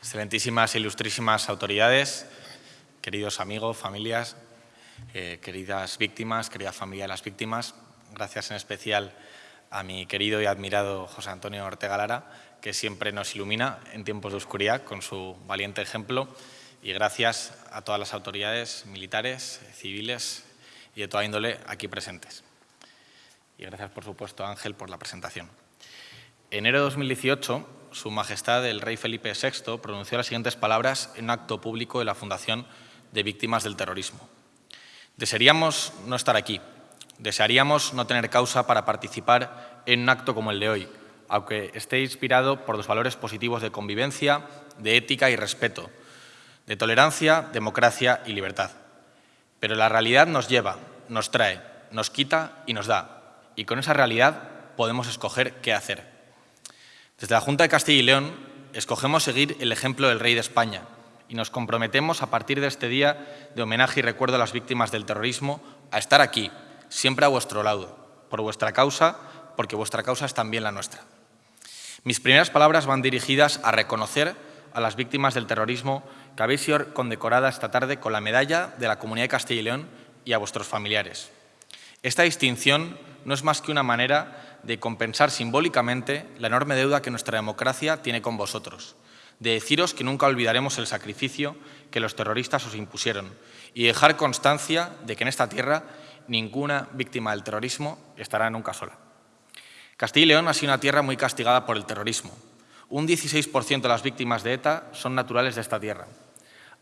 Excelentísimas ilustrísimas autoridades, queridos amigos, familias, eh, queridas víctimas, querida familia de las víctimas, gracias en especial a mi querido y admirado José Antonio Ortega Lara, que siempre nos ilumina en tiempos de oscuridad con su valiente ejemplo, y gracias a todas las autoridades militares, civiles y de toda índole aquí presentes. Y gracias, por supuesto, a Ángel por la presentación. En enero de 2018, Su Majestad el Rey Felipe VI pronunció las siguientes palabras en un acto público de la Fundación de Víctimas del Terrorismo. Desearíamos no estar aquí, desearíamos no tener causa para participar en un acto como el de hoy, aunque esté inspirado por los valores positivos de convivencia, de ética y respeto, de tolerancia, democracia y libertad. Pero la realidad nos lleva, nos trae, nos quita y nos da, y con esa realidad podemos escoger qué hacer. Desde la Junta de Castilla y León escogemos seguir el ejemplo del Rey de España y nos comprometemos a partir de este día de homenaje y recuerdo a las víctimas del terrorismo a estar aquí, siempre a vuestro lado, por vuestra causa, porque vuestra causa es también la nuestra. Mis primeras palabras van dirigidas a reconocer a las víctimas del terrorismo que habéis sido condecorada esta tarde con la medalla de la Comunidad de Castilla y León y a vuestros familiares. Esta distinción no es más que una manera de compensar simbólicamente la enorme deuda que nuestra democracia tiene con vosotros, de deciros que nunca olvidaremos el sacrificio que los terroristas os impusieron y dejar constancia de que en esta tierra ninguna víctima del terrorismo estará nunca sola. Castilla y León ha sido una tierra muy castigada por el terrorismo. Un 16% de las víctimas de ETA son naturales de esta tierra.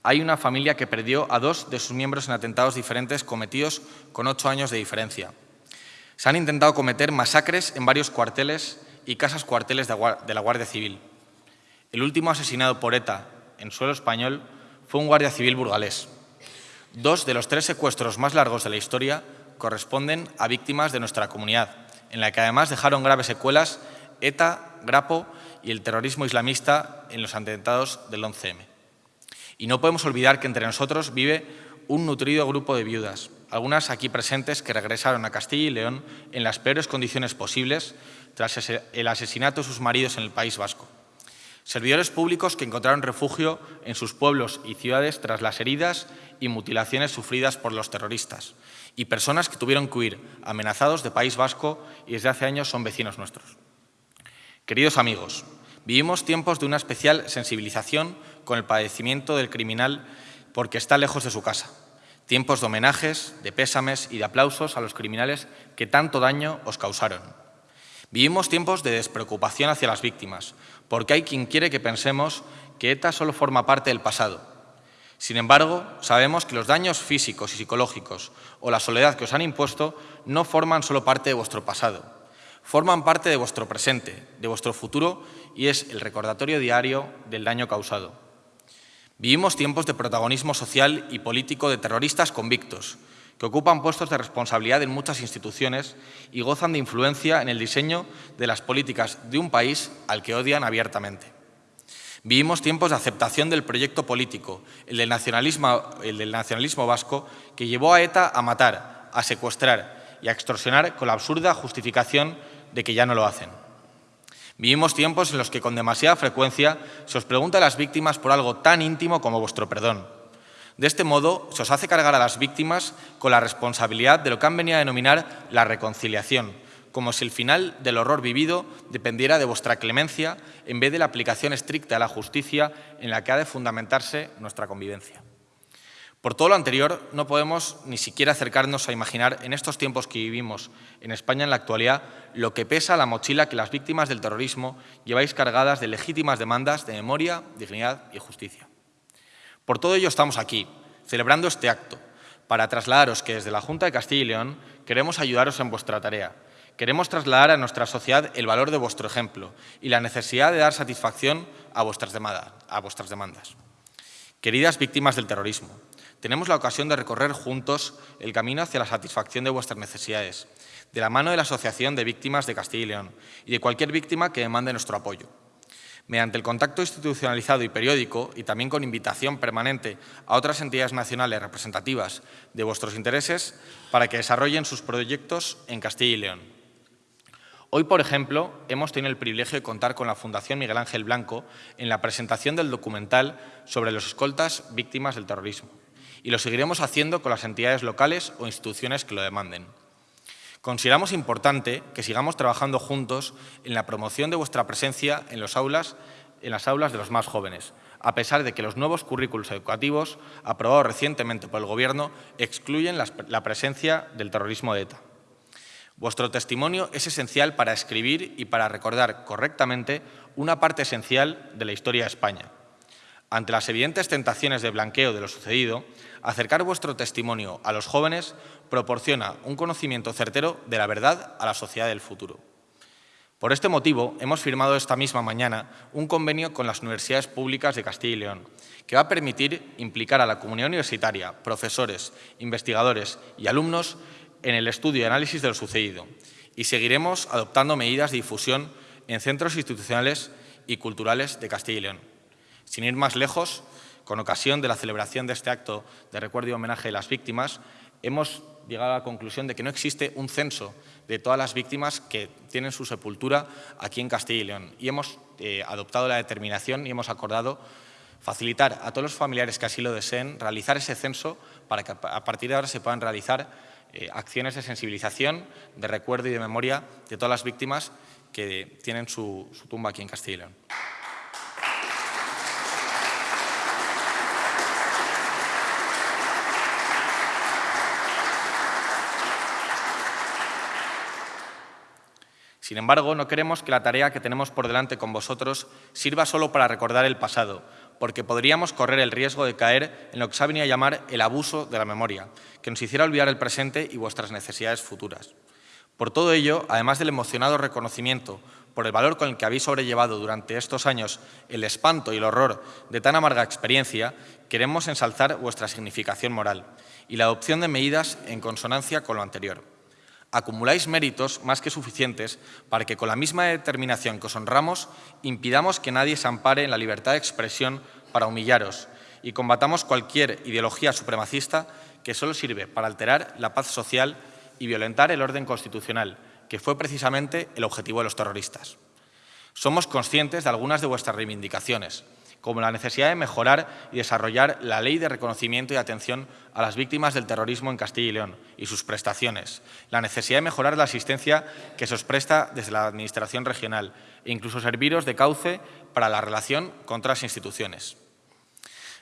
Hay una familia que perdió a dos de sus miembros en atentados diferentes cometidos con ocho años de diferencia. Se han intentado cometer masacres en varios cuarteles y casas cuarteles de la Guardia Civil. El último asesinado por ETA en suelo español fue un guardia civil burgalés. Dos de los tres secuestros más largos de la historia corresponden a víctimas de nuestra comunidad, en la que además dejaron graves secuelas ETA, Grapo y el terrorismo islamista en los atentados del 11M. Y no podemos olvidar que entre nosotros vive un nutrido grupo de viudas, algunas aquí presentes que regresaron a Castilla y León en las peores condiciones posibles tras el asesinato de sus maridos en el País Vasco. Servidores públicos que encontraron refugio en sus pueblos y ciudades tras las heridas y mutilaciones sufridas por los terroristas. Y personas que tuvieron que huir, amenazados de País Vasco y desde hace años son vecinos nuestros. Queridos amigos, vivimos tiempos de una especial sensibilización con el padecimiento del criminal porque está lejos de su casa tiempos de homenajes, de pésames y de aplausos a los criminales que tanto daño os causaron. Vivimos tiempos de despreocupación hacia las víctimas, porque hay quien quiere que pensemos que ETA solo forma parte del pasado. Sin embargo, sabemos que los daños físicos y psicológicos o la soledad que os han impuesto no forman solo parte de vuestro pasado, forman parte de vuestro presente, de vuestro futuro y es el recordatorio diario del daño causado. Vivimos tiempos de protagonismo social y político de terroristas convictos, que ocupan puestos de responsabilidad en muchas instituciones y gozan de influencia en el diseño de las políticas de un país al que odian abiertamente. Vivimos tiempos de aceptación del proyecto político, el del nacionalismo, el del nacionalismo vasco, que llevó a ETA a matar, a secuestrar y a extorsionar con la absurda justificación de que ya no lo hacen. Vivimos tiempos en los que con demasiada frecuencia se os pregunta a las víctimas por algo tan íntimo como vuestro perdón. De este modo, se os hace cargar a las víctimas con la responsabilidad de lo que han venido a denominar la reconciliación, como si el final del horror vivido dependiera de vuestra clemencia en vez de la aplicación estricta de la justicia en la que ha de fundamentarse nuestra convivencia. Por todo lo anterior, no podemos ni siquiera acercarnos a imaginar en estos tiempos que vivimos en España en la actualidad lo que pesa la mochila que las víctimas del terrorismo lleváis cargadas de legítimas demandas de memoria, dignidad y justicia. Por todo ello estamos aquí, celebrando este acto, para trasladaros que desde la Junta de Castilla y León queremos ayudaros en vuestra tarea. Queremos trasladar a nuestra sociedad el valor de vuestro ejemplo y la necesidad de dar satisfacción a vuestras, demandas. Queridas víctimas del terrorismo, tenemos la ocasión de recorrer juntos el camino hacia la satisfacción de vuestras necesidades, de la mano de la Asociación de Víctimas de Castilla y León y de cualquier víctima que demande nuestro apoyo. Mediante el contacto institucionalizado y periódico, y también con invitación permanente a otras entidades nacionales representativas de vuestros intereses para que desarrollen sus proyectos en Castilla y León. Hoy, por ejemplo, hemos tenido el privilegio de contar con la Fundación Miguel Ángel Blanco en la presentación del documental sobre los escoltas víctimas del terrorismo y lo seguiremos haciendo con las entidades locales o instituciones que lo demanden. Consideramos importante que sigamos trabajando juntos en la promoción de vuestra presencia en, las aulas de los más jóvenes, a pesar de que los nuevos currículos educativos aprobados recientemente por el Gobierno excluyen la presencia del terrorismo de ETA. Vuestro testimonio es esencial para escribir y para recordar correctamente una parte esencial de la historia de España. Ante las evidentes tentaciones de blanqueo de lo sucedido, acercar vuestro testimonio a los jóvenes proporciona un conocimiento certero de la verdad a la sociedad del futuro. Por este motivo, hemos firmado esta misma mañana un convenio con las universidades públicas de Castilla y León, que va a permitir implicar a la comunidad universitaria, profesores, investigadores y alumnos en el estudio y análisis de lo sucedido y seguiremos adoptando medidas de difusión en centros institucionales y culturales de Castilla y León. Sin ir más lejos, con ocasión de la celebración de este acto de recuerdo y homenaje a las víctimas, hemos llegado a la conclusión de que no existe un censo de todas las víctimas que tienen su sepultura aquí en Castilla y León. Y hemos eh, adoptado la determinación y hemos acordado facilitar a todos los familiares que así lo deseen realizar ese censo para que a partir de ahora se puedan realizar eh, acciones de sensibilización, de recuerdo y de memoria de todas las víctimas que tienen su, su tumba aquí en Castilla y León. Sin embargo, no queremos que la tarea que tenemos por delante con vosotros sirva solo para recordar el pasado, porque podríamos correr el riesgo de caer en lo que se ha venido a llamar el abuso de la memoria, que nos hiciera olvidar el presente y vuestras necesidades futuras. Por todo ello, además del emocionado reconocimiento por el valor con el que habéis sobrellevado durante estos años el espanto y el horror de tan amarga experiencia, queremos ensalzar vuestra significación moral y la adopción de medidas en consonancia con lo anterior acumuláis méritos más que suficientes para que con la misma determinación que os honramos impidamos que nadie se ampare en la libertad de expresión para humillaros y combatamos cualquier ideología supremacista que solo sirve para alterar la paz social y violentar el orden constitucional, que fue precisamente el objetivo de los terroristas. Somos conscientes de algunas de vuestras reivindicaciones, como la necesidad de mejorar y desarrollar la ley de reconocimiento y atención a las víctimas del terrorismo en Castilla y León y sus prestaciones, la necesidad de mejorar la asistencia que se os presta desde la Administración regional e incluso serviros de cauce para la relación con otras instituciones.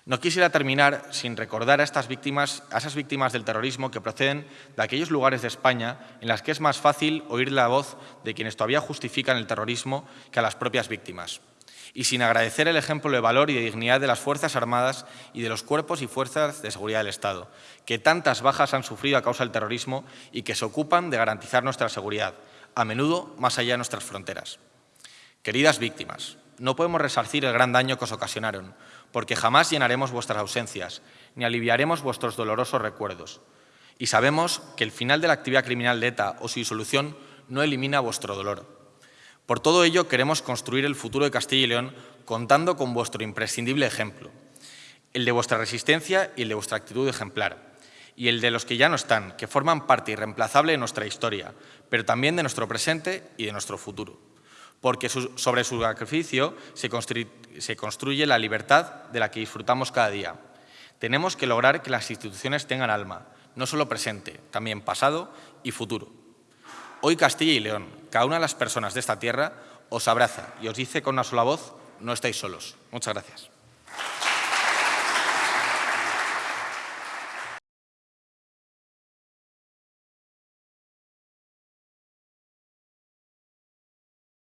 No quisiera terminar sin recordar a, estas víctimas, a esas víctimas del terrorismo que proceden de aquellos lugares de España en las que es más fácil oír la voz de quienes todavía justifican el terrorismo que a las propias víctimas y sin agradecer el ejemplo de valor y de dignidad de las Fuerzas Armadas y de los cuerpos y fuerzas de seguridad del Estado, que tantas bajas han sufrido a causa del terrorismo y que se ocupan de garantizar nuestra seguridad, a menudo más allá de nuestras fronteras. Queridas víctimas, no podemos resarcir el gran daño que os ocasionaron, porque jamás llenaremos vuestras ausencias, ni aliviaremos vuestros dolorosos recuerdos. Y sabemos que el final de la actividad criminal de ETA o su disolución no elimina vuestro dolor. Por todo ello, queremos construir el futuro de Castilla y León contando con vuestro imprescindible ejemplo, el de vuestra resistencia y el de vuestra actitud ejemplar, y el de los que ya no están, que forman parte irreemplazable de nuestra historia, pero también de nuestro presente y de nuestro futuro. Porque sobre su sacrificio se, se construye la libertad de la que disfrutamos cada día. Tenemos que lograr que las instituciones tengan alma, no solo presente, también pasado y futuro. Hoy Castilla y León, cada una de las personas de esta tierra, os abraza y os dice con una sola voz, no estáis solos. Muchas gracias.